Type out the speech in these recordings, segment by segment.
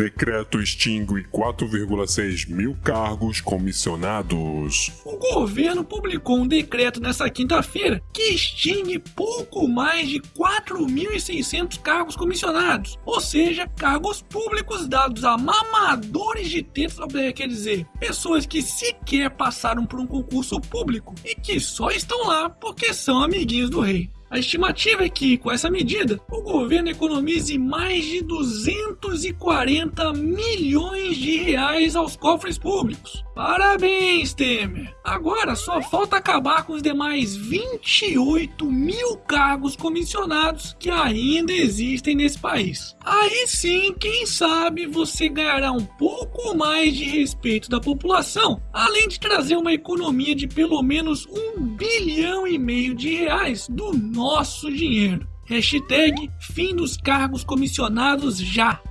Decreto extingue 4,6 mil cargos comissionados. O governo publicou um decreto nesta quinta-feira que extingue pouco mais de 4.600 cargos comissionados, ou seja, cargos públicos dados a mamadores de tetos, quer dizer, pessoas que sequer passaram por um concurso público e que só estão lá porque são amiguinhos do rei. A estimativa é que, com essa medida, o governo economize mais de 240 milhões de reais aos cofres públicos. Parabéns, Temer! Agora só falta acabar com os demais 28 mil cargos comissionados que ainda existem nesse país. Aí sim, quem sabe você ganhará um pouco mais de respeito da população, além de trazer uma economia de pelo menos um bilhão e meio de reais do nosso dinheiro. Hashtag fim dos cargos comissionados já.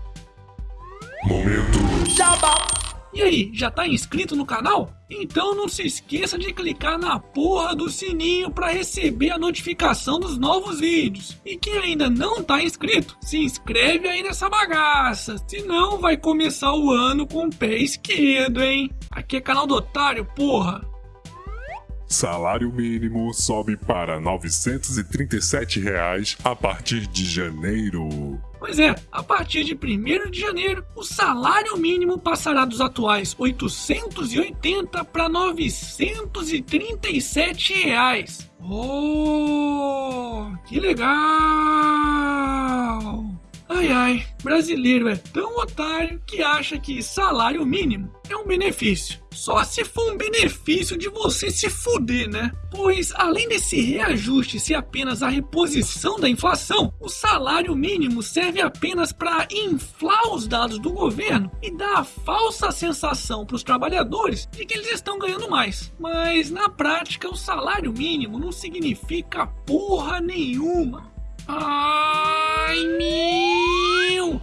Momento. E aí, já tá inscrito no canal? Então não se esqueça de clicar na porra do sininho para receber a notificação dos novos vídeos. E quem ainda não tá inscrito, se inscreve aí nessa bagaça, senão vai começar o ano com o pé esquerdo, hein? Aqui é canal do Otário, porra! Salário mínimo sobe para 937 reais a partir de janeiro. Pois é, a partir de 1 de janeiro, o salário mínimo passará dos atuais 880 para 937 reais. Oh, que legal! Ai ai, brasileiro é tão otário que acha que salário mínimo é um benefício. Só se for um benefício de você se fuder, né? Pois além desse reajuste ser apenas a reposição da inflação, o salário mínimo serve apenas para inflar os dados do governo e dar a falsa sensação para os trabalhadores de que eles estão ganhando mais. Mas na prática, o salário mínimo não significa porra nenhuma. Ai meu!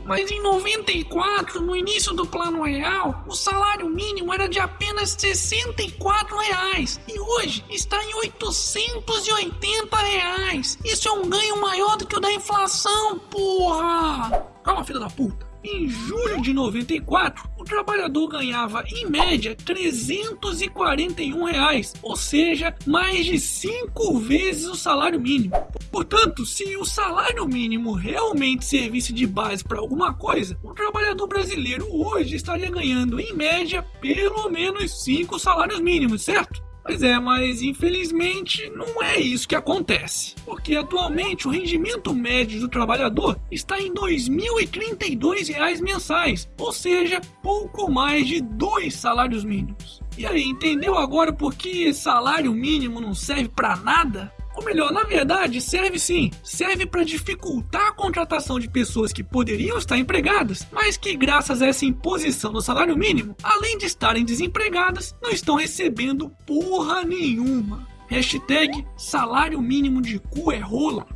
Mas em 94, no início do plano real, o salário mínimo era de apenas 64 reais e hoje está em 880 reais. Isso é um ganho maior do que o da inflação, porra! Calma, filha da puta. Em julho de 94, o trabalhador ganhava em média 341 reais, ou seja, mais de 5 vezes o salário mínimo. Portanto, se o salário mínimo realmente servisse de base para alguma coisa, o trabalhador brasileiro hoje estaria ganhando em média pelo menos 5 salários mínimos, certo? Pois é, mas infelizmente não é isso que acontece. Porque atualmente o rendimento médio do trabalhador está em R$ 2.032 mensais, ou seja, pouco mais de dois salários mínimos. E aí, entendeu agora por que salário mínimo não serve para nada? Ou melhor, na verdade, serve sim. Serve para dificultar a contratação de pessoas que poderiam estar empregadas, mas que, graças a essa imposição do salário mínimo, além de estarem desempregadas, não estão recebendo porra nenhuma. Hashtag salário mínimo de cu é rola.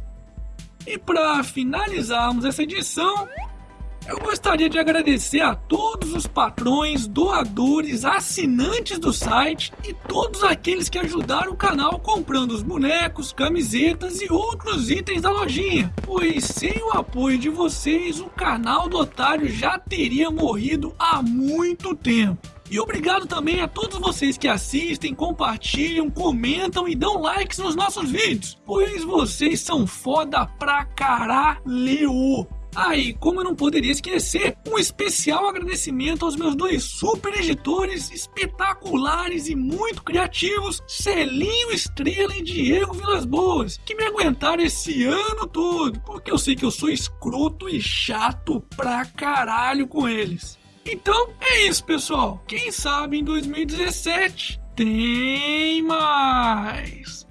E para finalizarmos essa edição, eu gostaria de agradecer a todos os patrões, doadores, assinantes do site e todos aqueles que ajudaram o canal comprando os bonecos, camisetas e outros itens da lojinha. Pois sem o apoio de vocês, o canal do Otário já teria morrido há muito tempo. E obrigado também a todos vocês que assistem, compartilham, comentam e dão likes nos nossos vídeos, pois vocês são foda pra caralho. Ah, e como eu não poderia esquecer, um especial agradecimento aos meus dois super editores espetaculares e muito criativos, Celinho Estrela e Diego Vilas Boas, que me aguentaram esse ano todo, porque eu sei que eu sou escroto e chato pra caralho com eles. Então é isso, pessoal. Quem sabe em 2017 tem mais.